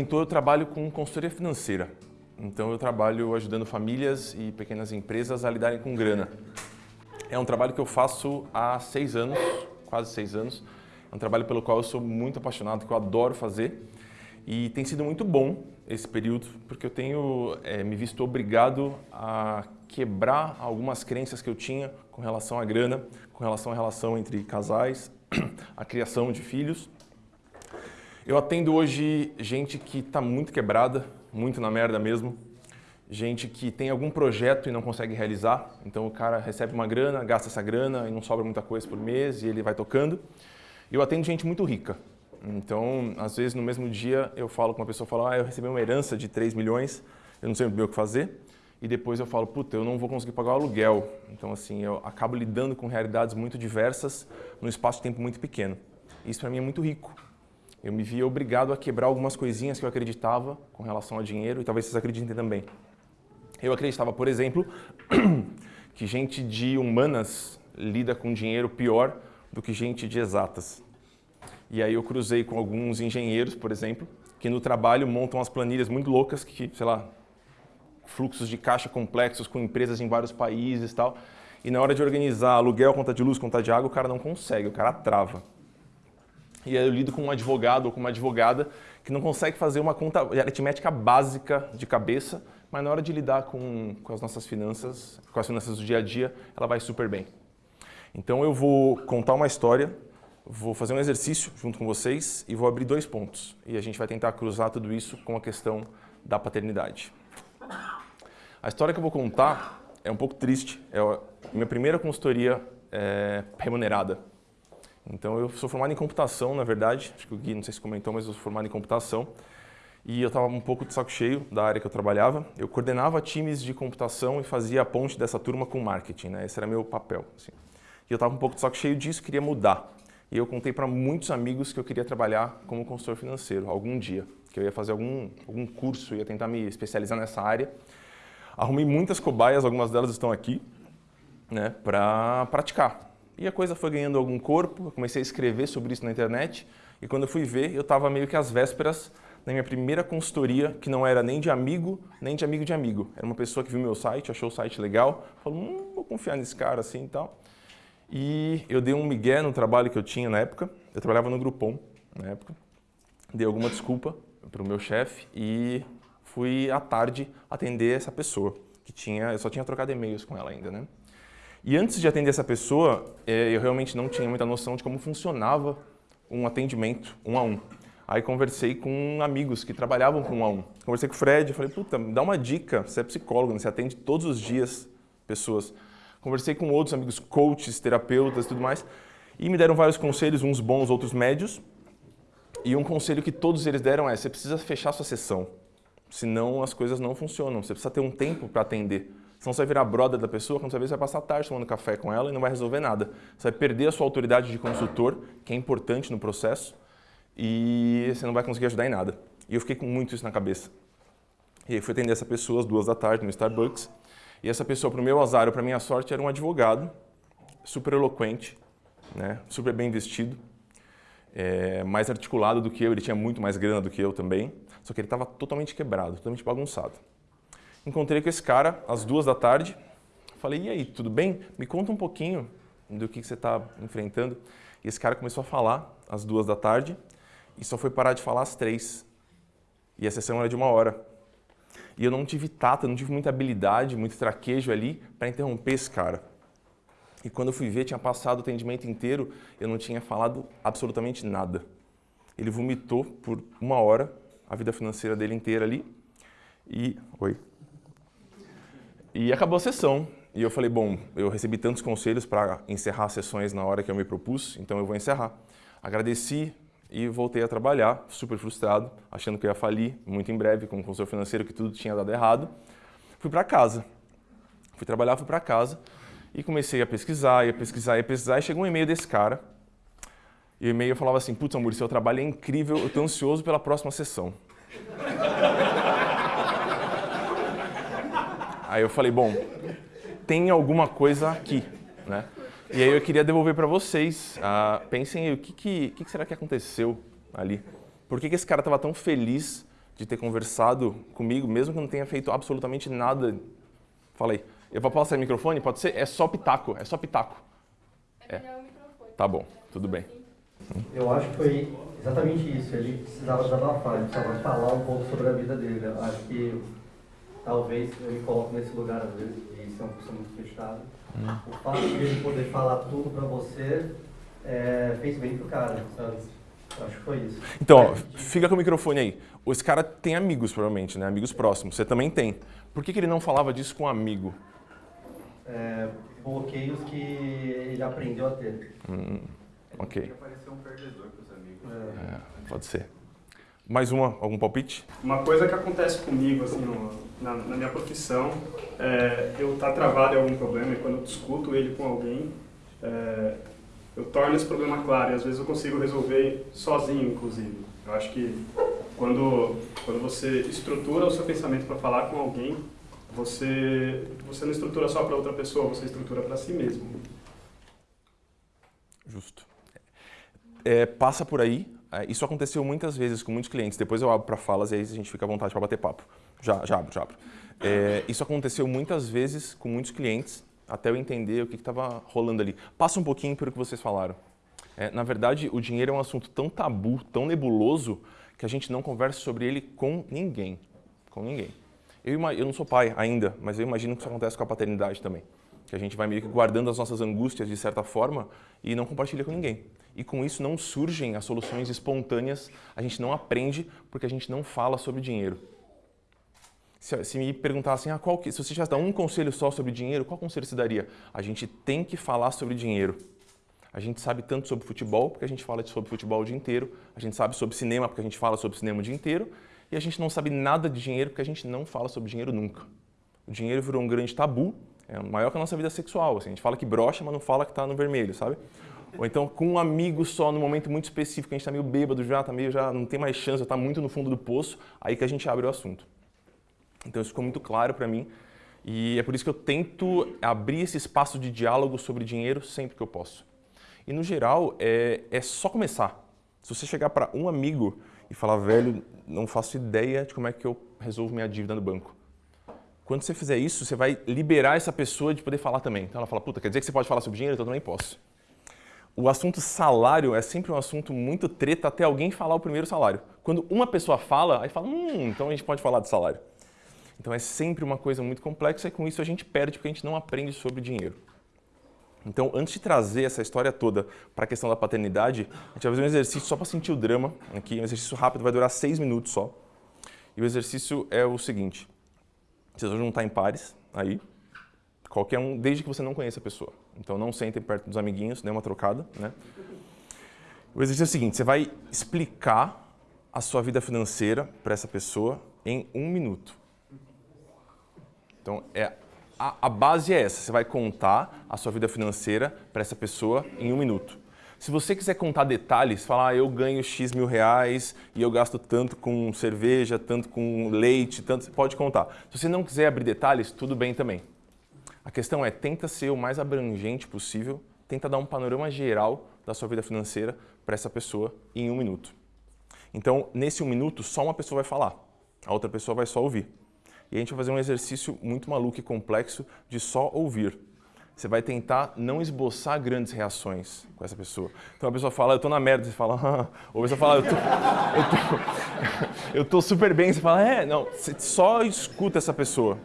comentou, eu trabalho com consultoria financeira. Então eu trabalho ajudando famílias e pequenas empresas a lidarem com grana. É um trabalho que eu faço há seis anos, quase seis anos. É um trabalho pelo qual eu sou muito apaixonado, que eu adoro fazer. E tem sido muito bom esse período, porque eu tenho é, me visto obrigado a quebrar algumas crenças que eu tinha com relação à grana, com relação à relação entre casais, a criação de filhos. Eu atendo hoje gente que está muito quebrada, muito na merda mesmo, gente que tem algum projeto e não consegue realizar, então o cara recebe uma grana, gasta essa grana e não sobra muita coisa por mês e ele vai tocando. Eu atendo gente muito rica, então às vezes no mesmo dia eu falo com uma pessoa, falo, ah, eu recebi uma herança de 3 milhões, eu não sei o que fazer, e depois eu falo, puta, eu não vou conseguir pagar o aluguel. Então assim, eu acabo lidando com realidades muito diversas num espaço de tempo muito pequeno. Isso para mim é muito rico, eu me via obrigado a quebrar algumas coisinhas que eu acreditava com relação ao dinheiro e talvez vocês acreditem também. Eu acreditava, por exemplo, que gente de humanas lida com dinheiro pior do que gente de exatas. E aí eu cruzei com alguns engenheiros, por exemplo, que no trabalho montam as planilhas muito loucas, que, sei lá, fluxos de caixa complexos com empresas em vários países e tal. E na hora de organizar aluguel, conta de luz, conta de água, o cara não consegue, o cara trava. E eu lido com um advogado ou com uma advogada que não consegue fazer uma conta aritmética básica de cabeça, mas na hora de lidar com, com as nossas finanças, com as finanças do dia a dia, ela vai super bem. Então eu vou contar uma história, vou fazer um exercício junto com vocês e vou abrir dois pontos. E a gente vai tentar cruzar tudo isso com a questão da paternidade. A história que eu vou contar é um pouco triste, é a minha primeira consultoria é, remunerada. Então eu sou formado em computação, na verdade, acho que o Gui não sei se comentou, mas eu sou formado em computação. E eu estava um pouco de saco cheio da área que eu trabalhava. Eu coordenava times de computação e fazia a ponte dessa turma com marketing, né? Esse era meu papel. Assim. E eu estava um pouco de saco cheio disso, queria mudar. E eu contei para muitos amigos que eu queria trabalhar como consultor financeiro algum dia, que eu ia fazer algum, algum curso, ia tentar me especializar nessa área. Arrumei muitas cobaias, algumas delas estão aqui, né, para praticar. E a coisa foi ganhando algum corpo, eu comecei a escrever sobre isso na internet, e quando eu fui ver, eu estava meio que às vésperas da minha primeira consultoria, que não era nem de amigo, nem de amigo de amigo. Era uma pessoa que viu meu site, achou o site legal, falou, hum, vou confiar nesse cara assim e tal. E eu dei um migué no trabalho que eu tinha na época, eu trabalhava no Groupon na época, dei alguma desculpa para o meu chefe e fui à tarde atender essa pessoa, que tinha, eu só tinha trocado e-mails com ela ainda, né? E antes de atender essa pessoa, é, eu realmente não tinha muita noção de como funcionava um atendimento um a um. Aí conversei com amigos que trabalhavam com um a um. Conversei com o Fred, falei, puta, dá uma dica, você é psicólogo, né? você atende todos os dias pessoas. Conversei com outros amigos, coaches, terapeutas e tudo mais, e me deram vários conselhos, uns bons, outros médios. E um conselho que todos eles deram é, você precisa fechar sua sessão, senão as coisas não funcionam, você precisa ter um tempo para atender. Senão você vai virar brother da pessoa, quando você vê, você vai passar a tarde tomando café com ela e não vai resolver nada. Você vai perder a sua autoridade de consultor, que é importante no processo, e você não vai conseguir ajudar em nada. E eu fiquei com muito isso na cabeça. E aí fui atender essa pessoa às duas da tarde no Starbucks, e essa pessoa, para o meu azar ou para minha sorte, era um advogado, super eloquente, né, super bem vestido, é, mais articulado do que eu, ele tinha muito mais grana do que eu também, só que ele estava totalmente quebrado, totalmente bagunçado. Encontrei com esse cara às duas da tarde. Falei, e aí, tudo bem? Me conta um pouquinho do que, você está enfrentando. E esse cara começou a falar às duas da tarde e só foi parar de falar às três. E a sessão era de uma hora. E eu não tive tato, não tive muita habilidade, muito traquejo ali para interromper esse cara. E quando eu fui ver, tinha passado o atendimento inteiro, eu não tinha falado absolutamente nada. Ele vomitou por uma hora a vida financeira dele inteira ali. E... Oi? E acabou a sessão. E eu falei, bom, eu recebi tantos conselhos para encerrar as sessões na hora que eu me propus, então eu vou encerrar. Agradeci e voltei a trabalhar, super frustrado, achando que eu ia falir muito em breve, com o consultor financeiro, que tudo tinha dado errado. Fui para casa. Fui trabalhar, fui para casa e comecei a pesquisar, ia pesquisar, ia pesquisar, e chegou um e-mail desse cara. E o e-mail falava assim, putz, amor, seu trabalho é incrível, eu estou ansioso pela próxima sessão. Aí eu falei, bom, tem alguma coisa aqui, né? E aí eu queria devolver para vocês. Uh, pensem aí, o que, que, que, será que aconteceu ali? Por que, que esse cara estava tão feliz de ter conversado comigo, mesmo que não tenha feito absolutamente nada. Falei, eu vou passar o microfone? Pode ser? É só pitaco, é só pitaco. É melhor o microfone. Tá bom, tudo bem. Eu acho que foi exatamente isso. Ele precisava desabafar, ele precisava falar um pouco sobre a vida dele. Eu acho que talvez eu me coloco nesse lugar às vezes, e ser uma pessoa muito fechada. O fato de ele poder falar tudo pra você é, fez bem pro cara, sabe? Eu acho que foi isso. Então, ó, fica com o microfone aí. Esse cara tem amigos, provavelmente, né? Amigos próximos. Você também tem. Por que, que ele não falava disso com um amigo? É, bloqueios que ele aprendeu a ter. Hum, ok. parecer um perdedor pros amigos. É. É, pode ser. Mais uma, algum palpite? Uma coisa que acontece comigo, assim, no- na, na minha profissão, é eu estar travado em algum problema e quando eu discuto ele com alguém, é, eu torno esse problema claro e às vezes eu consigo resolver sozinho, inclusive. Eu acho que quando, quando você estrutura o seu pensamento para falar com alguém, você, você não estrutura só para outra pessoa, você estrutura para si mesmo. Justo. É, passa por aí. É, Isso aconteceu muitas vezes com muitos clientes. Depois eu abro para falas e aí a gente fica à vontade para bater papo. Já, já abro, já abro. É, isso aconteceu muitas vezes com muitos clientes, até eu entender o que estava rolando ali. Passa um pouquinho pelo que vocês falaram. É, na verdade, o dinheiro é um assunto tão tabu, tão nebuloso, que a gente não conversa sobre ele com ninguém. Com ninguém. Eu, eu não sou pai ainda, mas eu imagino que isso acontece com a paternidade também. Que a gente vai meio que guardando as nossas angústias de certa forma e não compartilha com ninguém. E com isso não surgem as soluções espontâneas, a gente não aprende porque a gente não fala sobre dinheiro. Se, se me perguntassem, ah, qual que, se você tivesse dar um conselho só sobre dinheiro, qual conselho você daria? A gente tem que falar sobre dinheiro. A gente sabe tanto sobre futebol, porque a gente fala sobre futebol o dia inteiro. A gente sabe sobre cinema, porque a gente fala sobre cinema o dia inteiro. E a gente não sabe nada de dinheiro, porque a gente não fala sobre dinheiro nunca. O dinheiro virou um grande tabu, é maior que a nossa vida sexual. assim. a gente fala que brocha, mas não fala que está no vermelho, sabe? Ou então com um amigo só, num momento muito específico, a gente está meio bêbado já, tá meio já não tem mais chance, está muito no fundo do poço, aí que a gente abre o assunto. Então isso ficou muito claro para mim e é por isso que eu tento abrir esse espaço de diálogo sobre dinheiro sempre que eu posso. E no geral é, é só começar. Se você chegar para um amigo e falar, velho, não faço ideia de como é que eu resolvo minha dívida no banco. Quando você fizer isso, você vai liberar essa pessoa de poder falar também. Então ela fala, puta, quer dizer que você pode falar sobre dinheiro? Então eu também posso. O assunto salário é sempre um assunto muito treta até alguém falar o primeiro salário. Quando uma pessoa fala, aí fala, hum, então a gente pode falar de salário. Então é sempre uma coisa muito complexa e com isso a gente perde porque a gente não aprende sobre dinheiro. Então, antes de trazer essa história toda para a questão da paternidade, a gente vai fazer um exercício só para sentir o drama aqui, um exercício rápido, vai durar seis minutos só. E o exercício é o seguinte, vocês vão juntar em pares, aí, qualquer um, desde que você não conheça a pessoa. Então não sentem perto dos amiguinhos, dê uma trocada, né? O exercício é o seguinte, você vai explicar a sua vida financeira para essa pessoa em um minuto. Então, é, a, a base é essa. Você vai contar a sua vida financeira para essa pessoa em um minuto. Se você quiser contar detalhes, falar, ah, eu ganho X mil reais e eu gasto tanto com cerveja, tanto com leite, tanto, você pode contar. Se você não quiser abrir detalhes, tudo bem também. A questão é, tenta ser o mais abrangente possível, tenta dar um panorama geral da sua vida financeira para essa pessoa em um minuto. Então, nesse um minuto, só uma pessoa vai falar, a outra pessoa vai só ouvir. E a gente vai fazer um exercício muito maluco e complexo de só ouvir. Você vai tentar não esboçar grandes reações com essa pessoa. Então a pessoa fala, eu tô na merda, você fala, ah. ou a pessoa fala, eu tô, eu, tô, eu tô super bem, você fala, é, não, você só escuta essa pessoa.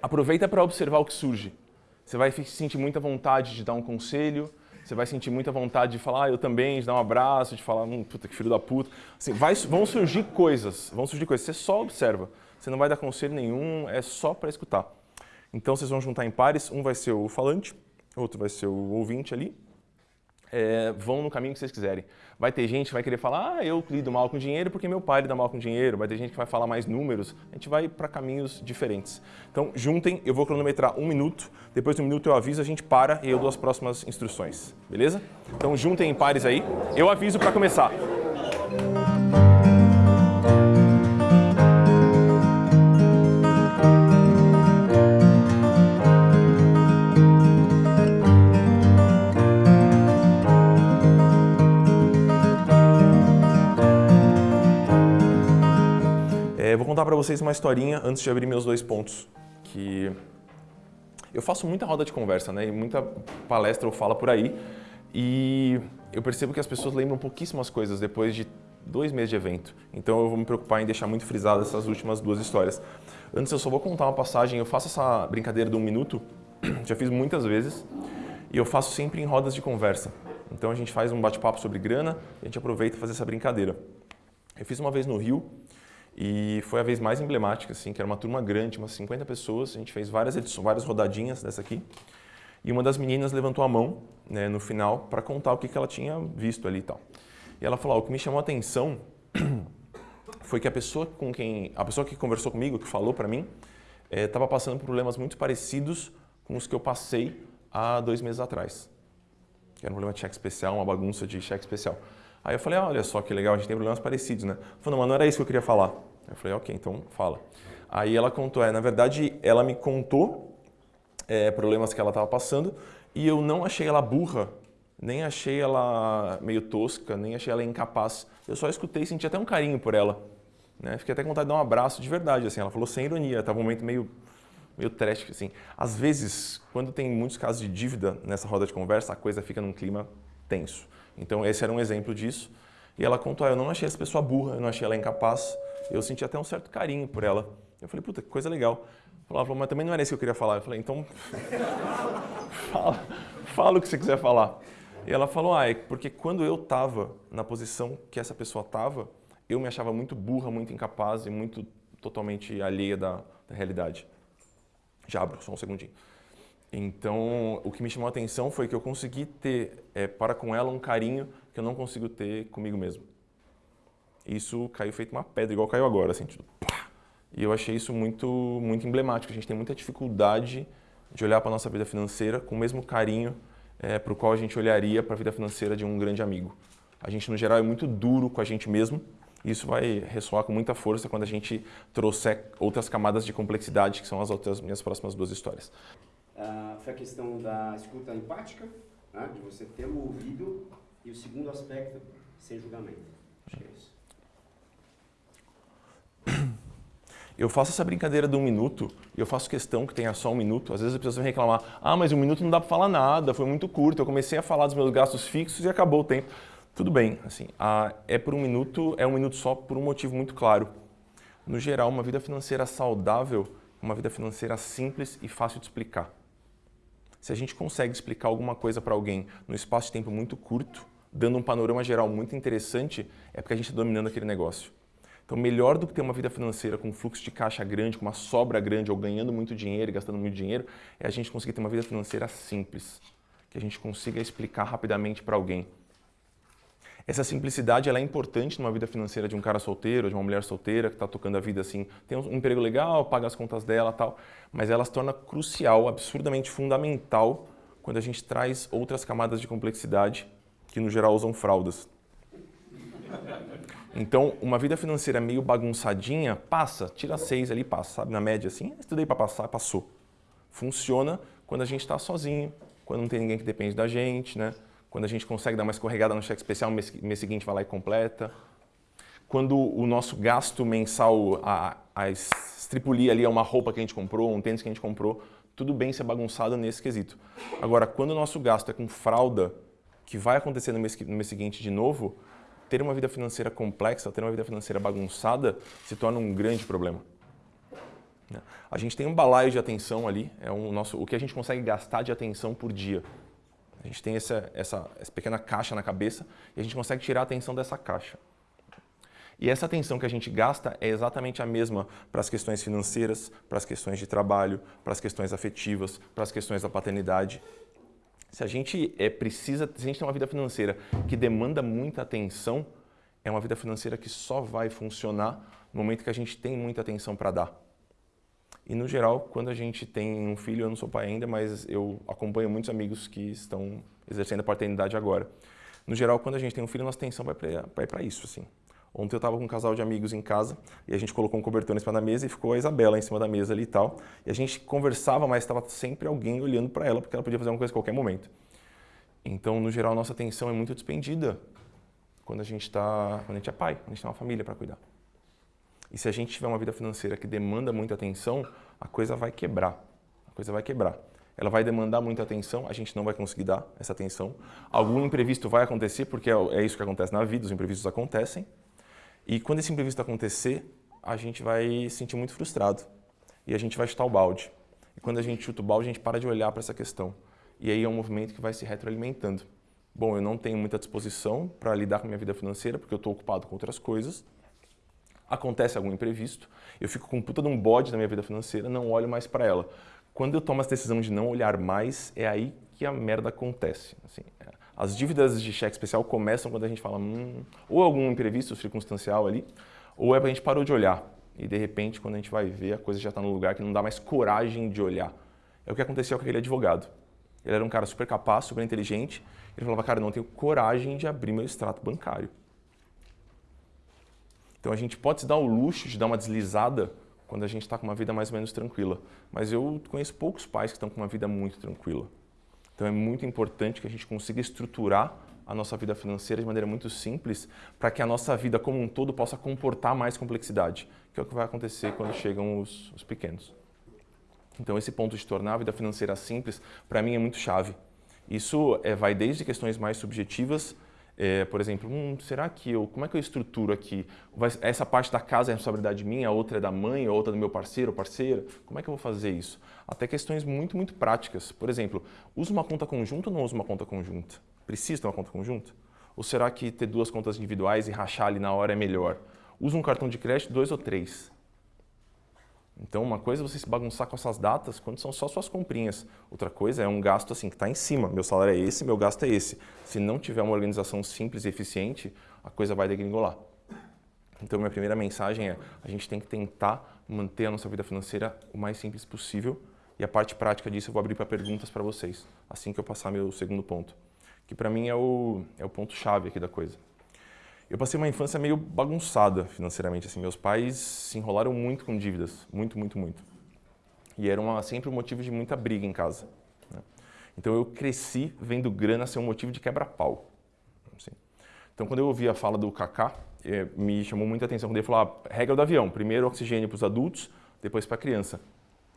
Aproveita para observar o que surge. Você vai sentir muita vontade de dar um conselho, você vai sentir muita vontade de falar, ah, eu também, de dar um abraço, de falar, hum, puta, que filho da puta. Assim, vai, vão surgir coisas, vão surgir coisas, você só observa. Você não vai dar conselho nenhum, é só para escutar. Então vocês vão juntar em pares, um vai ser o falante, outro vai ser o ouvinte ali. É, vão no caminho que vocês quiserem. Vai ter gente que vai querer falar, ah, eu lido mal com dinheiro porque meu pai lida mal com dinheiro. Vai ter gente que vai falar mais números. A gente vai para caminhos diferentes. Então, juntem, eu vou cronometrar um minuto. Depois do minuto eu aviso, a gente para e eu dou as próximas instruções. Beleza? Então, juntem em pares aí. Eu aviso para começar. Contar para vocês uma historinha antes de abrir meus dois pontos, que eu faço muita roda de conversa, né? E muita palestra ou fala por aí, e eu percebo que as pessoas lembram pouquíssimas coisas depois de dois meses de evento. Então eu vou me preocupar em deixar muito frisado essas últimas duas histórias. Antes eu só vou contar uma passagem, eu faço essa brincadeira de um minuto, já fiz muitas vezes, e eu faço sempre em rodas de conversa. Então a gente faz um bate-papo sobre grana a gente aproveita e faz essa brincadeira. Eu fiz uma vez no Rio e foi a vez mais emblemática, assim, que era uma turma grande, umas 50 pessoas, a gente fez várias edições, várias rodadinhas dessa aqui. E uma das meninas levantou a mão né, no final para contar o que, que ela tinha visto ali e tal. E ela falou, o que me chamou a atenção foi que a pessoa com quem, a pessoa que conversou comigo, que falou para mim, estava eh, passando por problemas muito parecidos com os que eu passei há dois meses atrás. Que era um problema de cheque especial, uma bagunça de cheque especial. Aí eu falei, ah, olha só que legal, a gente tem problemas parecidos, né? Falou, não, mas não era isso que eu queria falar. Eu falei, ok, então fala. Aí ela contou, é, na verdade, ela me contou é, problemas que ela estava passando e eu não achei ela burra, nem achei ela meio tosca, nem achei ela incapaz. Eu só escutei e senti até um carinho por ela. Né? Fiquei até com vontade de dar um abraço de verdade, assim. Ela falou sem ironia, estava um momento meio meio trash, assim. Às vezes, quando tem muitos casos de dívida nessa roda de conversa, a coisa fica num clima tenso. Então, esse era um exemplo disso. E ela contou, ah, eu não achei essa pessoa burra, eu não achei ela incapaz, eu senti até um certo carinho por ela. Eu falei, puta, que coisa legal. Ela falou, mas também não era isso que eu queria falar. Eu falei, então, fala, fala o que você quiser falar. E ela falou, ah, é porque quando eu estava na posição que essa pessoa estava, eu me achava muito burra, muito incapaz e muito totalmente alheia da, da realidade. Já abro, só um segundinho. Então, o que me chamou a atenção foi que eu consegui ter é, para com ela um carinho que eu não consigo ter comigo mesmo. Isso caiu feito uma pedra, igual caiu agora, assim, tipo, pá! E eu achei isso muito, muito emblemático. A gente tem muita dificuldade de olhar para a nossa vida financeira com o mesmo carinho é, para o qual a gente olharia para a vida financeira de um grande amigo. A gente, no geral, é muito duro com a gente mesmo isso vai ressoar com muita força quando a gente trouxer outras camadas de complexidade, que são as outras minhas próximas duas histórias. Foi a questão da escuta empática, né, de você ter o ouvido, e o segundo aspecto, sem julgamento. Acho que é isso. Eu faço essa brincadeira de um minuto, eu faço questão que tenha só um minuto. Às vezes as pessoas vêm reclamar, ah, mas um minuto não dá para falar nada, foi muito curto, eu comecei a falar dos meus gastos fixos e acabou o tempo. Tudo bem, assim, a, é por um minuto, é um minuto só por um motivo muito claro. No geral, uma vida financeira saudável é uma vida financeira simples e fácil de explicar. Se a gente consegue explicar alguma coisa para alguém no espaço de tempo muito curto, dando um panorama geral muito interessante, é porque a gente está dominando aquele negócio. Então, melhor do que ter uma vida financeira com um fluxo de caixa grande, com uma sobra grande, ou ganhando muito dinheiro e gastando muito dinheiro, é a gente conseguir ter uma vida financeira simples, que a gente consiga explicar rapidamente para alguém. Essa simplicidade ela é importante numa vida financeira de um cara solteiro, de uma mulher solteira que está tocando a vida assim, tem um emprego legal, paga as contas dela tal, mas ela se torna crucial, absurdamente fundamental quando a gente traz outras camadas de complexidade que no geral usam fraldas. Então, uma vida financeira meio bagunçadinha, passa, tira seis ali, passa, sabe? Na média assim, estudei para passar, passou. Funciona quando a gente está sozinho, quando não tem ninguém que depende da gente, né? Quando a gente consegue dar uma escorregada no cheque especial, mês, mês seguinte vai lá e completa. Quando o nosso gasto mensal, a, a estripulia ali é uma roupa que a gente comprou, um tênis que a gente comprou, tudo bem ser bagunçado nesse quesito. Agora, quando o nosso gasto é com fralda, que vai acontecer no mês, no mês seguinte de novo, ter uma vida financeira complexa, ter uma vida financeira bagunçada, se torna um grande problema. A gente tem um balaio de atenção ali, é um nosso, o que a gente consegue gastar de atenção por dia. A gente tem essa, essa, essa pequena caixa na cabeça e a gente consegue tirar a atenção dessa caixa. E essa atenção que a gente gasta é exatamente a mesma para as questões financeiras, para as questões de trabalho, para as questões afetivas, para as questões da paternidade. Se a gente é, precisa, se a gente tem uma vida financeira que demanda muita atenção, é uma vida financeira que só vai funcionar no momento que a gente tem muita atenção para dar. E no geral, quando a gente tem um filho, eu não sou pai ainda, mas eu acompanho muitos amigos que estão exercendo a paternidade agora. No geral, quando a gente tem um filho, nossa atenção vai para isso, assim. Ontem eu estava com um casal de amigos em casa e a gente colocou um cobertor em cima da mesa e ficou a Isabela em cima da mesa ali e tal. E a gente conversava, mas estava sempre alguém olhando para ela porque ela podia fazer uma coisa a qualquer momento. Então, no geral, nossa atenção é muito despendida quando a gente está, quando a gente é pai, quando a gente tem uma família para cuidar. E se a gente tiver uma vida financeira que demanda muita atenção, a coisa vai quebrar. A coisa vai quebrar. Ela vai demandar muita atenção, a gente não vai conseguir dar essa atenção. Algum imprevisto vai acontecer, porque é isso que acontece na vida, os imprevistos acontecem. E quando esse imprevisto acontecer, a gente vai se sentir muito frustrado. E a gente vai chutar o balde. E quando a gente chuta o balde, a gente para de olhar para essa questão. E aí é um movimento que vai se retroalimentando. Bom, eu não tenho muita disposição para lidar com a minha vida financeira, porque eu estou ocupado com outras coisas. Acontece algum imprevisto, eu fico com puta de um bode na minha vida financeira, não olho mais para ela. Quando eu tomo essa decisão de não olhar mais, é aí que a merda acontece. Assim, é. As dívidas de cheque especial começam quando a gente fala, hum, ou algum imprevisto circunstancial ali, ou é a gente parou de olhar. E de repente, quando a gente vai ver, a coisa já está no lugar que não dá mais coragem de olhar. É o que aconteceu com aquele advogado. Ele era um cara super capaz, super inteligente. Ele falava, cara, não tenho coragem de abrir meu extrato bancário. Então a gente pode se dar o luxo de dar uma deslizada quando a gente está com uma vida mais ou menos tranquila. Mas eu conheço poucos pais que estão com uma vida muito tranquila. Então é muito importante que a gente consiga estruturar a nossa vida financeira de maneira muito simples para que a nossa vida como um todo possa comportar mais complexidade, que é o que vai acontecer quando chegam os, os pequenos. Então esse ponto de tornar a vida financeira simples, para mim é muito chave. Isso é, vai desde questões mais subjetivas, é, por exemplo, hum, será que eu, como é que eu estruturo aqui? Vai, essa parte da casa é responsabilidade minha, a outra é da mãe, a outra é do meu parceiro ou parceira? Como é que eu vou fazer isso? Até questões muito, muito práticas. Por exemplo, uso uma conta conjunta ou não uso uma conta conjunta? Precisa ter uma conta conjunta? Ou será que ter duas contas individuais e rachar ali na hora é melhor? Usa um cartão de crédito, dois ou três. Então, uma coisa é você se bagunçar com essas datas quando são só suas comprinhas. Outra coisa é um gasto assim que está em cima. Meu salário é esse, meu gasto é esse. Se não tiver uma organização simples e eficiente, a coisa vai degringolar. Então, minha primeira mensagem é a gente tem que tentar manter a nossa vida financeira o mais simples possível. E a parte prática disso eu vou abrir para perguntas para vocês, assim que eu passar meu segundo ponto que para mim é o, é o ponto-chave aqui da coisa. Eu passei uma infância meio bagunçada financeiramente. Assim, meus pais se enrolaram muito com dívidas, muito, muito, muito. E era uma, sempre um motivo de muita briga em casa. Né? Então eu cresci vendo grana ser um motivo de quebra-pau. Assim. Então quando eu ouvi a fala do Kaká, eh, me chamou muita atenção quando ele falou a regra do avião, primeiro oxigênio para os adultos, depois para a criança.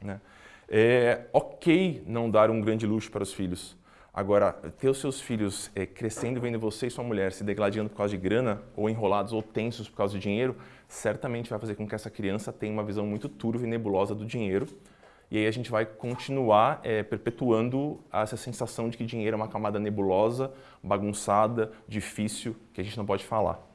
Né? É ok não dar um grande luxo para os filhos, Agora, ter os seus filhos é, crescendo vendo você e sua mulher se degladiando por causa de grana, ou enrolados ou tensos por causa de dinheiro, certamente vai fazer com que essa criança tenha uma visão muito turva e nebulosa do dinheiro. E aí a gente vai continuar é, perpetuando essa sensação de que dinheiro é uma camada nebulosa, bagunçada, difícil, que a gente não pode falar.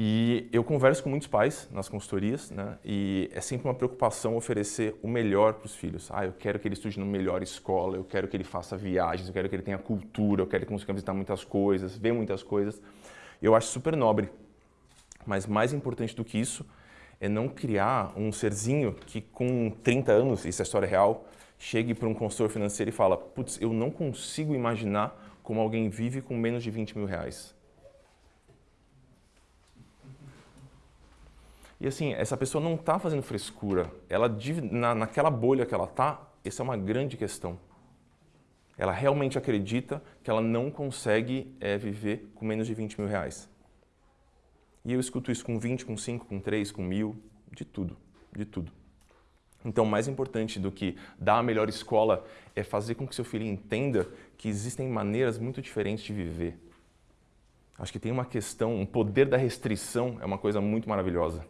E eu converso com muitos pais nas consultorias, né? E é sempre uma preocupação oferecer o melhor para os filhos. Ah, eu quero que ele estude numa melhor escola, eu quero que ele faça viagens, eu quero que ele tenha cultura, eu quero que ele consiga visitar muitas coisas, ver muitas coisas. Eu acho super nobre. Mas mais importante do que isso é não criar um serzinho que com 30 anos, isso é história real, chegue para um consultor financeiro e fala, putz, eu não consigo imaginar como alguém vive com menos de 20 mil reais. E assim, essa pessoa não está fazendo frescura. Ela, na, naquela bolha que ela está, essa é uma grande questão. Ela realmente acredita que ela não consegue é, viver com menos de 20 mil reais. E eu escuto isso com 20, com 5, com 3, com mil, de tudo, de tudo. Então, mais importante do que dar a melhor escola é fazer com que seu filho entenda que existem maneiras muito diferentes de viver. Acho que tem uma questão, um poder da restrição é uma coisa muito maravilhosa.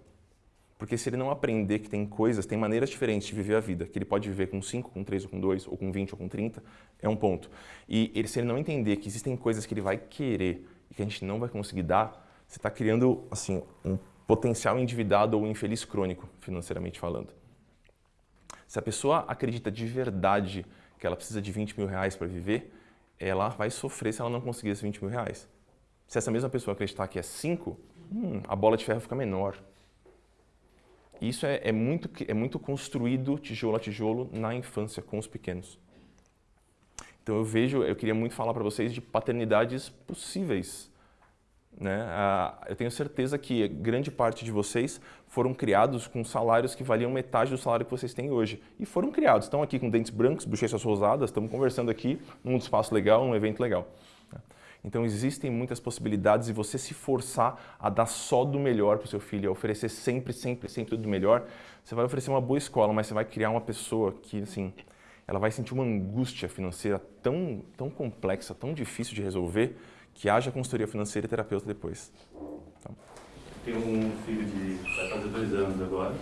Porque se ele não aprender que tem coisas, tem maneiras diferentes de viver a vida, que ele pode viver com 5, com 3, ou com 2, ou com 20, ou com 30, é um ponto. E ele, se ele não entender que existem coisas que ele vai querer e que a gente não vai conseguir dar, você está criando assim, um potencial endividado ou infeliz crônico, financeiramente falando. Se a pessoa acredita de verdade que ela precisa de 20 mil reais para viver, ela vai sofrer se ela não conseguir esses 20 mil reais. Se essa mesma pessoa acreditar que é 5, hum, a bola de ferro fica menor. Isso é, é, muito, é muito construído tijolo a tijolo na infância, com os pequenos. Então eu vejo, eu queria muito falar para vocês de paternidades possíveis. Né? Ah, eu tenho certeza que grande parte de vocês foram criados com salários que valiam metade do salário que vocês têm hoje. E foram criados, estão aqui com dentes brancos, bochechas rosadas, estamos conversando aqui num espaço legal, num evento legal. Então existem muitas possibilidades e você se forçar a dar só do melhor para o seu filho, a oferecer sempre, sempre, sempre do melhor, você vai oferecer uma boa escola, mas você vai criar uma pessoa que, assim, ela vai sentir uma angústia financeira tão, tão complexa, tão difícil de resolver, que haja consultoria financeira e terapeuta depois. Então. Tenho um filho de vai fazer dois anos agora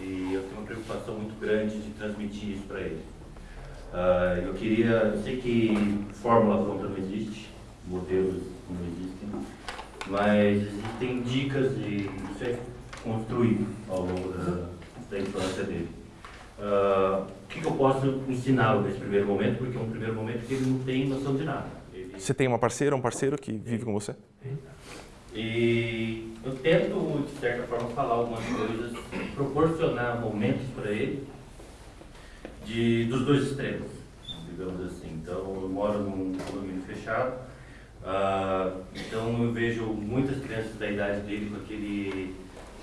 e eu tenho uma preocupação muito grande de transmitir isso para ele. Uh, eu queria, eu sei que fórmula pronta não existe, modelos não existem, mas existem dicas de ser construído ao longo da, da infância dele. Uh, o que, que, eu posso ensiná-lo nesse primeiro momento? Porque é um primeiro momento que ele não tem noção de nada. Ele... Você tem uma parceira, um parceiro que vive com você? E eu tento, de certa forma, falar algumas coisas, proporcionar momentos para ele de, dos dois extremos, digamos assim. Então, eu moro num condomínio fechado, uh, então eu vejo muitas crianças da idade dele com aquele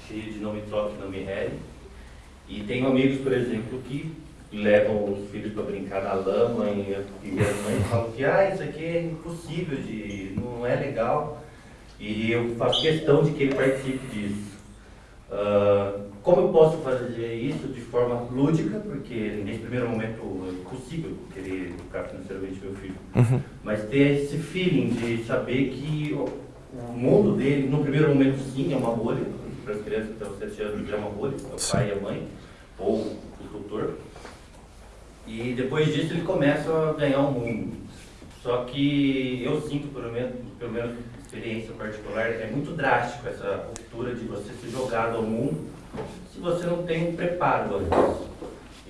cheio de não me toque, não me rere. E tenho amigos, por exemplo, que levam os filhos para brincar na lama e, e as mães falam que ah, isso aqui é impossível, de, não é legal. E eu faço questão de que ele participe disso. Uh, como eu posso fazer isso de forma lúdica, porque nesse primeiro momento é impossível querer educar financeiramente meu filho, uhum. Mas ter esse feeling de saber que o, mundo dele, no primeiro momento sim, é uma bolha, para as crianças até os 7 anos é uma bolha, é o pai e a mãe, ou o tutor, e depois disso ele começa a ganhar o um mundo. Só que eu sinto, pelo menos, pelo menos experiência particular, é muito drástico essa ruptura de você ser jogado ao mundo se você não tem um preparo antes.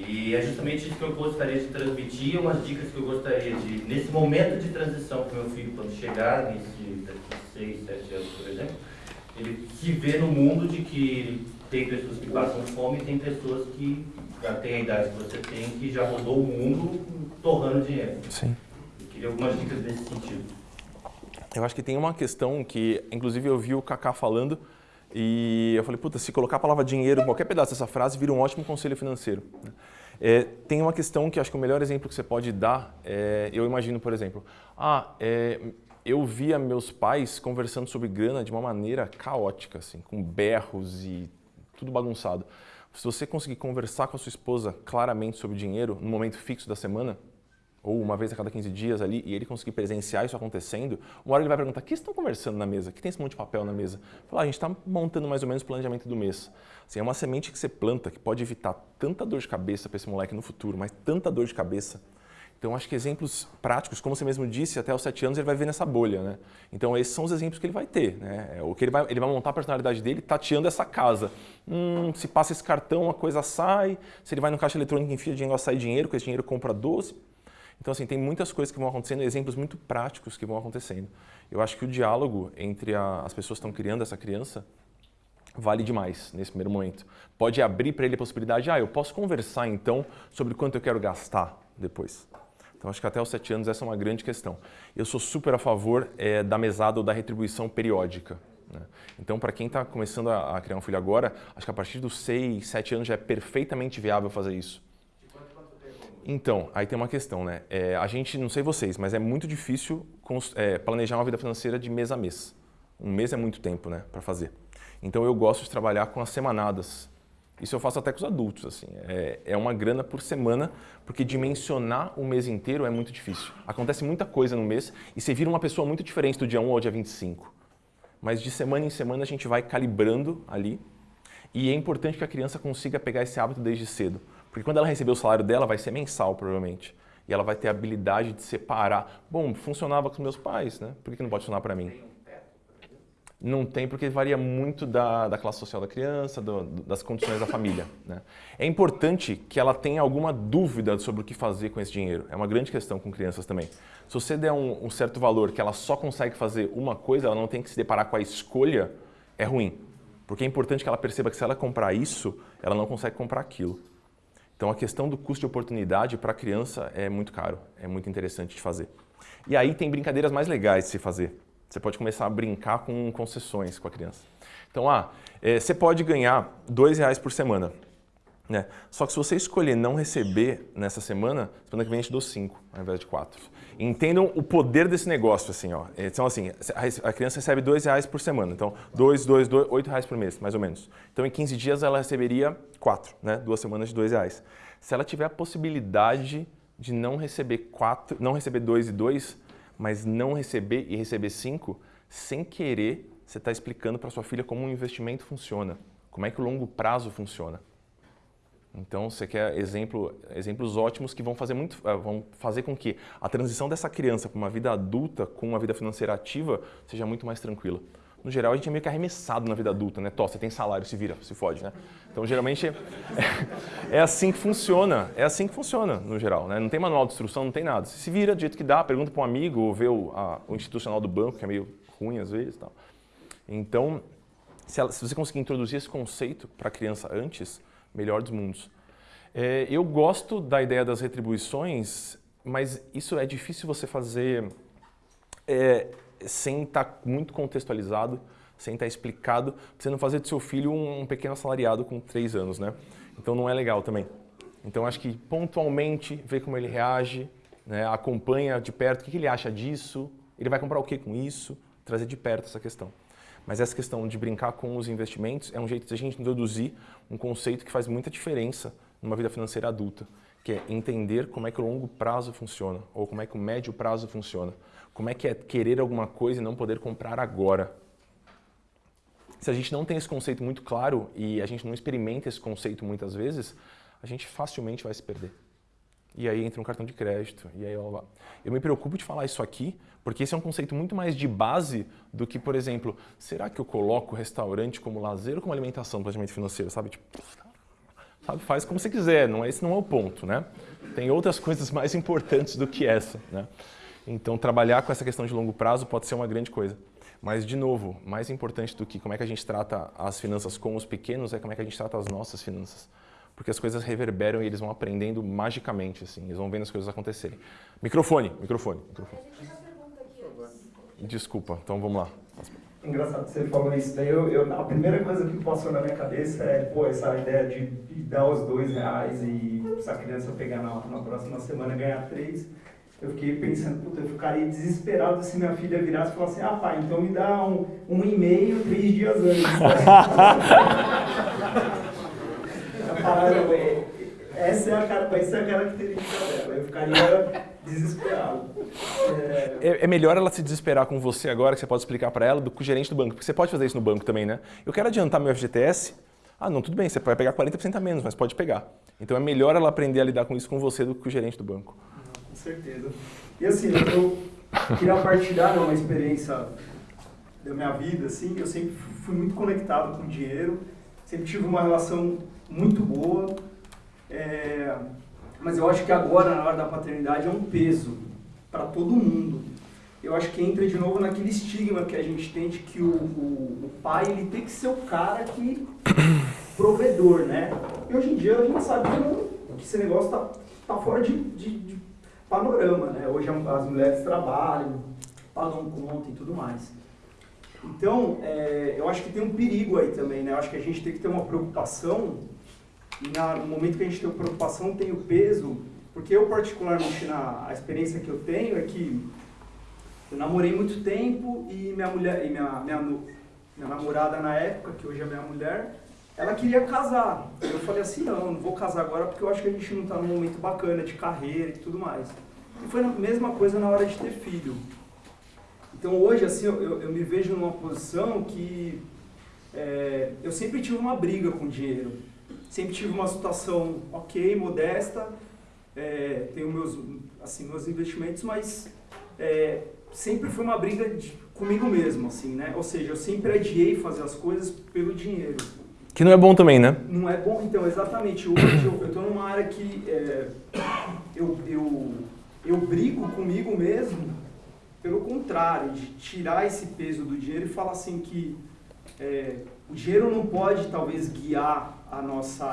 E é justamente isso que eu gostaria de transmitir, umas dicas que eu gostaria de, nesse momento de transição para o meu filho, quando chegar, nesse, daqui 6, 7 anos, por exemplo, ele se vê no mundo de que tem pessoas que passam fome e tem pessoas que já têm a idade que você tem, que já rodou o mundo torrando dinheiro. Sim. Eu queria algumas dicas nesse sentido. Eu acho que tem uma questão que, inclusive, eu vi o Kaká falando e eu falei, puta, se colocar a palavra dinheiro em qualquer pedaço dessa frase, vira um ótimo conselho financeiro. É, tem uma questão que acho que o melhor exemplo que você pode dar, é, eu imagino, por exemplo, ah, é, eu via meus pais conversando sobre grana de uma maneira caótica, assim, com berros e tudo bagunçado. Se você conseguir conversar com a sua esposa claramente sobre dinheiro no momento fixo da semana, ou uma vez a cada 15 dias ali, e ele conseguir presenciar isso acontecendo, uma hora ele vai perguntar, o que estão conversando na mesa? O que tem esse monte de papel na mesa? Falar, ah, a gente está montando mais ou menos o planejamento do mês. Assim, é uma semente que você planta que pode evitar tanta dor de cabeça para esse moleque no futuro, mas tanta dor de cabeça. Então, acho que exemplos práticos, como você mesmo disse, até os 7 anos ele vai ver nessa bolha, né? Então, esses são os exemplos que ele vai ter, né? É, o que ele vai, ele vai montar a personalidade dele tateando essa casa. Hum, se passa esse cartão, a coisa sai. Se ele vai no caixa eletrônico e enfia dinheiro, sai dinheiro, com esse dinheiro compra doce então, assim, tem muitas coisas que vão acontecendo, exemplos muito práticos que vão acontecendo. Eu acho que o diálogo entre a, as pessoas que estão criando essa criança vale demais nesse primeiro momento. Pode abrir para ele a possibilidade, ah, eu posso conversar então sobre quanto eu quero gastar depois. Então, acho que até os sete anos essa é uma grande questão. Eu sou super a favor é, da mesada ou da retribuição periódica. Né? Então, para quem está começando a, criar um filho agora, acho que a partir dos seis, sete anos já é perfeitamente viável fazer isso. Então, aí tem uma questão, né? É, a gente, não sei vocês, mas é muito difícil é, planejar uma vida financeira de mês a mês. Um mês é muito tempo, né, para fazer. Então eu gosto de trabalhar com as semanadas. Isso eu faço até com os adultos, assim. É, é uma grana por semana, porque dimensionar o mês inteiro é muito difícil. Acontece muita coisa no mês e você vira uma pessoa muito diferente do dia 1 ao dia 25. Mas de semana em semana a gente vai calibrando ali. E é importante que a criança consiga pegar esse hábito desde cedo. Porque quando ela receber o salário dela, vai ser mensal, provavelmente. E ela vai ter a habilidade de separar. Bom, funcionava com meus pais, né? Por que não pode funcionar para mim? Não tem, porque varia muito da, da classe social da criança, do, das condições da família. Né? É importante que ela tenha alguma dúvida sobre o que fazer com esse dinheiro. É uma grande questão com crianças também. Se você der um, um certo valor que ela só consegue fazer uma coisa, ela não tem que se deparar com a escolha, é ruim. Porque é importante que ela perceba que se ela comprar isso, ela não consegue comprar aquilo. Então a questão do custo de oportunidade para a criança é muito caro, é muito interessante de fazer. E aí tem brincadeiras mais legais de se fazer. Você pode começar a brincar com concessões com a criança. Então, ah, é, você pode ganhar dois reais por semana. Né? Só que se você escolher não receber nessa semana, semana que vem a gente dou 5 ao invés de 4. Entendam o poder desse negócio, assim, ó. Então, assim, a criança recebe 2 reais por semana. Então, 2, 2, 2, 8 reais por mês, mais ou menos. Então, em 15 dias ela receberia 4, né? Duas semanas de 2 reais. Se ela tiver a possibilidade de não receber 4, não receber 2 e 2, mas não receber e receber 5, sem querer, você está explicando para sua filha como um investimento funciona, como é que o longo prazo funciona. Então, você quer exemplo, exemplos ótimos que vão fazer, muito, eh, vão fazer com que a transição dessa criança para uma vida adulta com uma vida financeira ativa seja muito mais tranquila. No geral, a gente é meio que arremessado na vida adulta, né? Tó, você tem salário, se vira, se fode, né? Então, geralmente, é, é, assim que funciona. É assim que funciona, no geral, né? Não tem manual de instrução, não tem nada. Você se vira do jeito que dá, pergunta para um amigo, ou vê o, a, o institucional do banco, que é meio ruim às vezes tal. Então, se, ela, se você conseguir introduzir esse conceito para a criança antes, melhor dos mundos. É, eu gosto da ideia das retribuições, mas isso é difícil você fazer é, sem estar tá muito contextualizado, sem estar tá explicado, você não fazer do seu filho um, um pequeno assalariado com três anos, né? Então não é legal também. Então acho que pontualmente ver como ele reage, né, acompanha de perto o que ele acha disso, ele vai comprar o que com isso, trazer de perto essa questão. Mas essa questão de brincar com os investimentos é um jeito de a gente introduzir um conceito que faz muita diferença numa vida financeira adulta, que é entender como é que o longo prazo funciona, ou como é que o médio prazo funciona. Como é que é querer alguma coisa e não poder comprar agora. Se a gente não tem esse conceito muito claro e a gente não experimenta esse conceito muitas vezes, a gente facilmente vai se perder. E aí entra um cartão de crédito, e aí eu, eu me preocupo de falar isso aqui, porque esse é um conceito muito mais de base do que, por exemplo, será que eu coloco restaurante como lazer ou como alimentação no planejamento financeiro, sabe? Tipo, sabe, faz como você quiser, não, é, esse não é o ponto, né? Tem outras coisas mais importantes do que essa, né? Então, trabalhar com essa questão de longo prazo pode ser uma grande coisa. Mas, de novo, mais importante do que como é que a gente trata as finanças com os pequenos é como é que a gente trata as nossas finanças porque as coisas reverberam e eles vão aprendendo magicamente, assim, eles vão vendo as coisas acontecerem. Microfone, microfone, microfone. Desculpa, então vamos lá. Engraçado que você falou isso daí, eu, eu, a primeira coisa que passou na minha cabeça é, pô, essa ideia de, dar os dois reais e se a criança pegar na, na próxima semana ganhar três, eu fiquei pensando, puta, eu ficaria desesperado se minha filha virasse e falasse assim, ah pai, então me dá um, um e-mail três dias antes. essa é a, essa é a característica dela. Eu ficaria desesperado. É... É, é... melhor ela se desesperar com você agora, que você pode explicar para ela, do que o gerente do banco. Porque você pode fazer isso no banco também, né? Eu quero adiantar meu FGTS. Ah, não, tudo bem, você vai pegar 40% a menos, mas pode pegar. Então é melhor ela aprender a lidar com isso com você do que com o gerente do banco. Com certeza. E assim, eu queria partilhar uma experiência da minha vida, assim, eu sempre fui muito conectado com o dinheiro, sempre tive uma relação muito boa, é, mas eu acho que agora, na hora da paternidade, é um peso para todo mundo. Eu acho que entra de novo naquele estigma que a gente tem de que o, o, o pai ele tem que ser o cara que provedor, né? E hoje em dia a gente sabe que esse negócio está tá fora de, de, de, panorama, né? Hoje as mulheres trabalham, pagam conta e tudo mais. Então, é, eu acho que tem um perigo aí também, né? Eu acho que a gente tem que ter uma preocupação e na, no momento que a gente tem preocupação, tem o peso, porque eu particularmente, na, a experiência que eu tenho é que eu namorei muito tempo e minha mulher, e minha, minha, minha namorada na época, que hoje é minha mulher, ela queria casar. Eu falei assim, não, não vou casar agora porque eu acho que a gente não está num momento bacana de carreira e tudo mais. E foi a mesma coisa na hora de ter filho. Então hoje, assim, eu, eu me vejo numa posição que é, eu sempre tive uma briga com o dinheiro sempre tive uma situação ok, modesta, é, tenho meus, assim, meus investimentos, mas é, sempre foi uma briga de, comigo mesmo, assim, né? Ou seja, eu sempre adiei fazer as coisas pelo dinheiro. Que não é bom também, né? Não é bom, então, exatamente. Hoje eu estou numa área que é, eu, eu, eu brigo comigo mesmo pelo contrário, de tirar esse peso do dinheiro e falar assim que é, o dinheiro não pode talvez guiar a nossa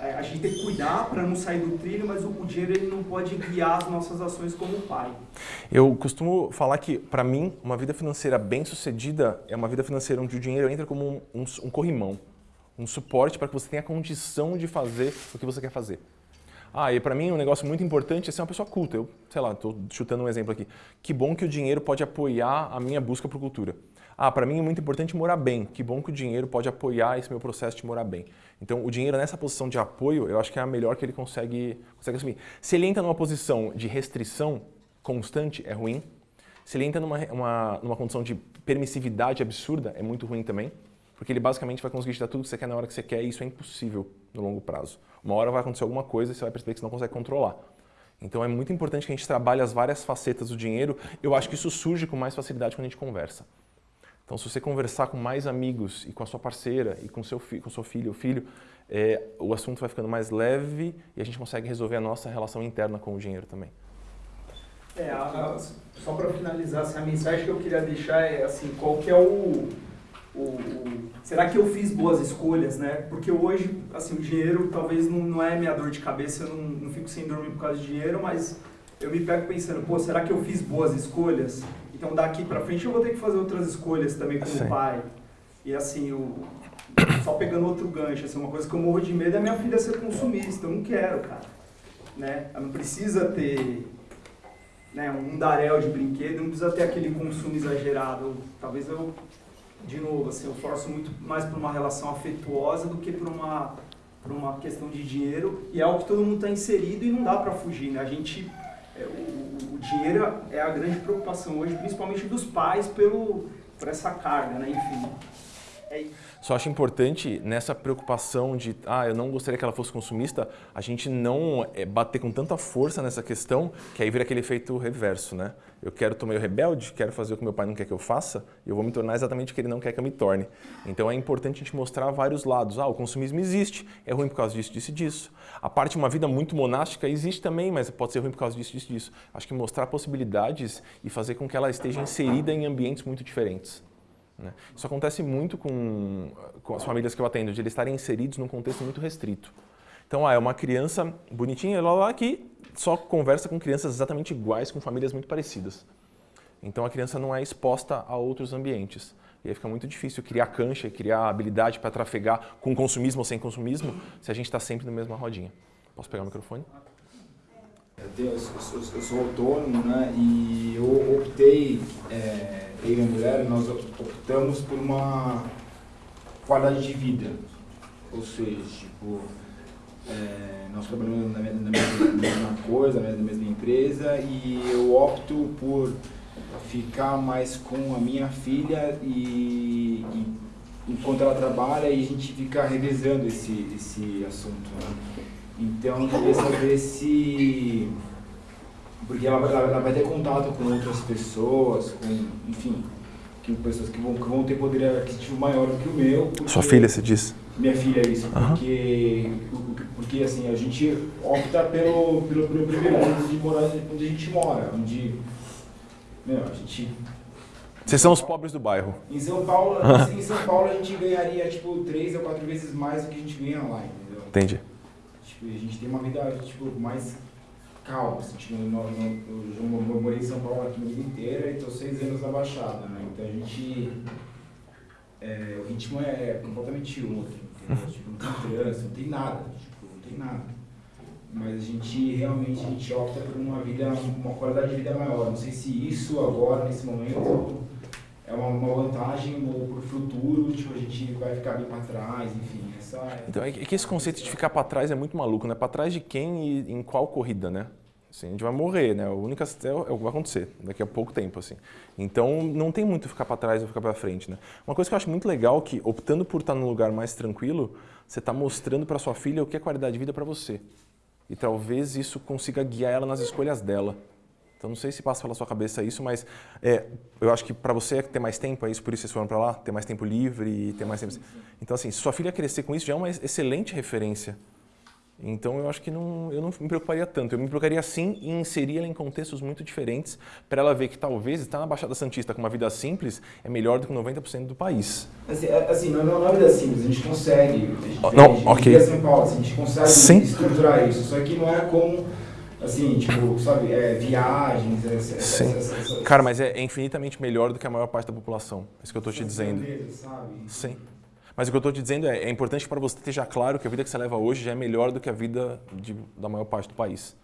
é, a gente tem que cuidar para não sair do trilho, mas o, o, dinheiro ele não pode guiar as nossas ações como pai. Eu costumo falar que, para mim, uma vida financeira bem sucedida é uma vida financeira onde o dinheiro entra como um, um, um corrimão, um suporte para que você tenha condição de fazer o que você quer fazer. Ah, e para mim um negócio muito importante é ser uma pessoa culta. Eu, sei lá, estou chutando um exemplo aqui. Que bom que o dinheiro pode apoiar a minha busca por cultura. Ah, para mim é muito importante morar bem. Que bom que o dinheiro pode apoiar esse meu processo de morar bem. Então, o dinheiro nessa posição de apoio, eu acho que é a melhor que ele consegue, consegue assumir. Se ele entra numa posição de restrição constante, é ruim. Se ele entra numa, uma, numa condição de permissividade absurda, é muito ruim também. Porque ele basicamente vai conseguir te dar tudo que você quer na hora que você quer e isso é impossível no longo prazo. Uma hora vai acontecer alguma coisa e você vai perceber que você não consegue controlar. Então é muito importante que a gente trabalhe as várias facetas do dinheiro. Eu acho que isso surge com mais facilidade quando a gente conversa. Então se você conversar com mais amigos e com a sua parceira e com seu com seu filho ou filho, é, o assunto vai ficando mais leve e a gente consegue resolver a nossa relação interna com o dinheiro também. É, a, só para finalizar, assim, a mensagem que eu queria deixar é assim, qual que é o o, o, será que eu fiz boas escolhas, né? Porque hoje, assim, o dinheiro talvez não, não é minha dor de cabeça, eu não, não fico sem dormir por causa de dinheiro, mas eu me pego pensando, pô, será que eu fiz boas escolhas? Então daqui pra frente eu vou ter que fazer outras escolhas também como Sim. pai. E assim, só pegando outro gancho, assim, uma coisa que eu morro de medo é minha filha ser consumista, eu não quero, cara. Né? Ela não precisa ter né, um daréu de brinquedo, não precisa ter aquele consumo exagerado. Talvez eu de novo, assim, eu forço muito mais por uma relação afetuosa do que por uma, por uma questão de dinheiro. E é algo que todo mundo está inserido e não dá para fugir, né? A gente, é, o, o, dinheiro é a grande preocupação hoje, principalmente dos pais, pelo, por essa carga, né? Enfim, é isso. Só acho importante nessa preocupação de, ah, eu não gostaria que ela fosse consumista, a gente não é, bater com tanta força nessa questão, que aí vira aquele efeito reverso, né? Eu quero tomar meio rebelde, quero fazer o que meu pai não quer que eu faça, e eu vou me tornar exatamente o que ele não quer que eu me torne. Então é importante a gente mostrar vários lados. Ah, o consumismo existe, é ruim por causa disso, disso e disso. A parte de uma vida muito monástica existe também, mas pode ser ruim por causa disso, disso e disso. Acho que mostrar possibilidades e fazer com que ela esteja inserida em ambientes muito diferentes. Né? Isso acontece muito com, com as famílias que eu atendo, de eles estarem inseridos num contexto muito restrito. Então, ah, é uma criança bonitinha lá, lá que só conversa com crianças exatamente iguais, com famílias muito parecidas. Então a criança não é exposta a outros ambientes. E aí fica muito difícil criar cancha, criar habilidade para trafegar com consumismo ou sem consumismo, se a gente está sempre na mesma rodinha. Posso pegar o microfone? Eu, eu, eu, sou autônomo, né? E eu optei, é, eu e minha mulher, nós optamos por uma qualidade de vida. Ou seja, tipo, é, nós trabalhamos na, na, mesma, na mesma coisa, na mesma empresa, e eu opto por ficar mais com a minha filha e, e enquanto ela trabalha e a gente fica revisando esse, esse assunto. Né? Então eu queria saber se. Porque ela, ela, ela, vai ter contato com outras pessoas, com, enfim, que pessoas que vão, que vão ter poder aquisitivo maior do que o meu. Sua filha, você disse? Minha filha, isso. Uhum. Porque, porque assim, a gente opta pelo, pelo, pelo privilégio de morar onde a gente mora, onde. Meu, a gente vocês são os pobres do bairro. Em São Paulo, assim, em São Paulo a gente ganharia tipo três ou quatro vezes mais do que a gente ganha lá, entendeu? Entendi. Tipo, a gente tem uma vida tipo, mais calma. Assim, tipo, no, no, eu, morei em São Paulo aqui a vida inteira e estou seis anos na Baixada, né? Então a gente. É, o ritmo é completamente outro. Tipo, não tem trânsito, não tem nada. Tipo, não tem nada. Mas a gente realmente a gente opta por uma vida, uma qualidade de vida maior. Não sei se isso agora, nesse momento, é uma, uma vantagem para o futuro, tipo, a gente vai ficar bem para trás, enfim. Essa é... Então, é que esse conceito de ficar para trás é muito maluco, né? Para trás de quem e em qual corrida, né? Assim, a gente vai morrer, né? O único é, é o que vai acontecer daqui a pouco tempo, assim. Então, não tem muito ficar para trás ou ficar para frente, né? Uma coisa que eu acho muito legal é que, optando por estar num lugar mais tranquilo, você está mostrando para sua filha o que é qualidade de vida para você. E talvez isso consiga guiar ela nas escolhas dela. Então não sei se passa pela sua cabeça isso, mas é, eu acho que para você ter mais tempo, é isso por isso vocês foram para lá, ter mais tempo livre e ter mais tempo. Então assim, se sua filha crescer com isso já é uma excelente referência. Então eu acho que não, eu não me preocuparia tanto. Eu me preocuparia sim em inserir ela em contextos muito diferentes para ela ver que talvez estar na Baixada Santista com uma vida simples é melhor do que 90% do país. Assim, é, assim não, não é uma vida simples, a gente consegue. A gente, não, a gente, ok. São Paulo, assim, a gente consegue sim. estruturar isso. Só que não é como Assim, tipo, sabe, é, viagens, essa, Sim. Essa, essa, Cara, mas é, infinitamente melhor do que a maior parte da população. É isso que eu estou te dizendo. sabe? Sim. Mas o que eu estou te dizendo é, é importante para você ter já claro que a vida que você leva hoje já é melhor do que a vida de, da maior parte do país.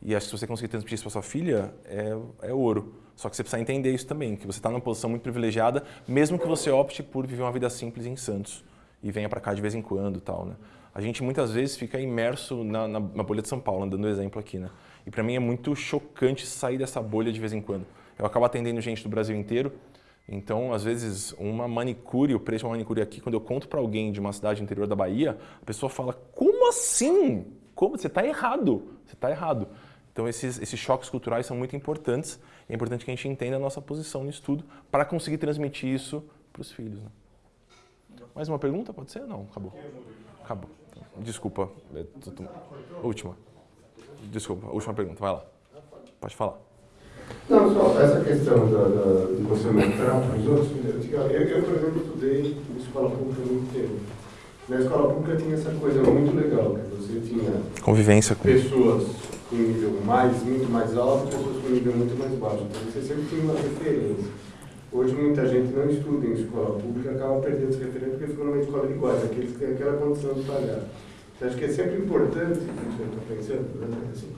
E acho que se você conseguir transmitir isso para sua filha, é, é ouro. Só que você precisa entender isso também, que você está numa posição muito privilegiada, mesmo que você opte por viver uma vida simples em Santos e venha para cá de vez em quando tal, né? A gente muitas vezes fica imerso na, na, na bolha de São Paulo, dando exemplo aqui, né? E para mim é muito chocante sair dessa bolha de vez em quando. Eu acabo atendendo gente do Brasil inteiro, então, às vezes, uma manicure, o preço de uma manicure aqui, quando eu conto para alguém de uma cidade interior da Bahia, a pessoa fala, como assim? Como? Você está errado. Você está errado. Então, esses, esses choques culturais são muito importantes. É importante que a gente entenda a nossa posição no estudo para conseguir transmitir isso para os filhos. Né? Mais uma pergunta? Pode ser? Não, acabou. Acabou. Desculpa. É última. Desculpa, última pergunta. Vai lá. Pode falar. Não, só essa questão da, da, de você mostrar para os outros. Eu, eu, por exemplo, estudei em escola pública muito tempo. Na escola pública tinha essa coisa muito legal, que você tinha convivência com pessoas com nível mais, muito mais alto e pessoas com nível muito mais baixo. Então você sempre tinha uma referência. Hoje muita gente não estuda em escola pública acaba perdendo essa referência porque ficam numa escola de iguais, aqueles que têm aquela condição de pagar. Então, acho que é sempre importante, estou pensando, né? assim,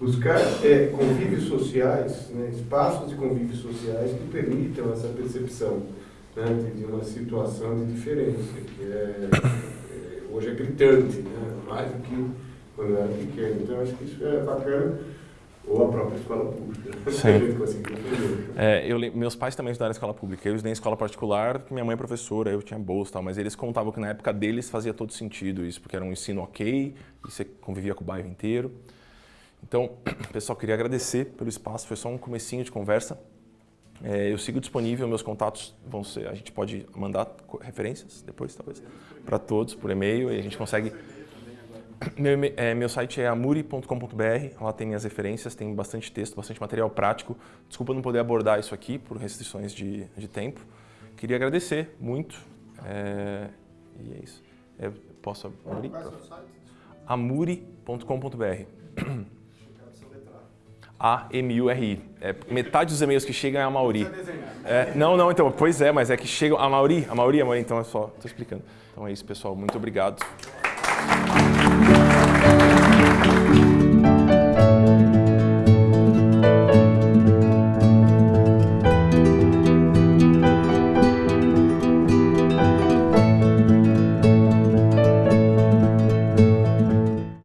buscar é, convívios sociais, né, espaços de convívios sociais que permitam essa percepção né, de, uma situação de diferença, que é, é, hoje é gritante, né, mais do que quando era pequeno. Então, acho que isso é bacana, ou a própria escola pública. Sim. é, eu, meus pais também estudaram escola pública. Eu estudei em escola particular, minha mãe é professora, eu tinha bolsa e tal, mas eles contavam que na época deles fazia todo sentido isso, porque era um ensino ok, e você convivia com o bairro inteiro. Então, pessoal, queria agradecer pelo espaço, foi só um comecinho de conversa. É, eu sigo disponível, meus contatos vão ser, a gente pode mandar referências depois, talvez, para todos, por e-mail, e a gente consegue... Meu, é, meu site é amuri.com.br, lá tem minhas referências, tem bastante texto, bastante material prático. Desculpa não poder abordar isso aqui por restrições de, de tempo. Queria agradecer muito, é, e é isso. É, posso abrir? amuri.com.br A-M-U-R-I. É, metade dos e-mails que chegam é a Mauri. É, não, não, então, pois é, mas é que chegam a Mauri, a Mauri, a Mauri, então é só, estou explicando. Então é isso, pessoal, muito obrigado.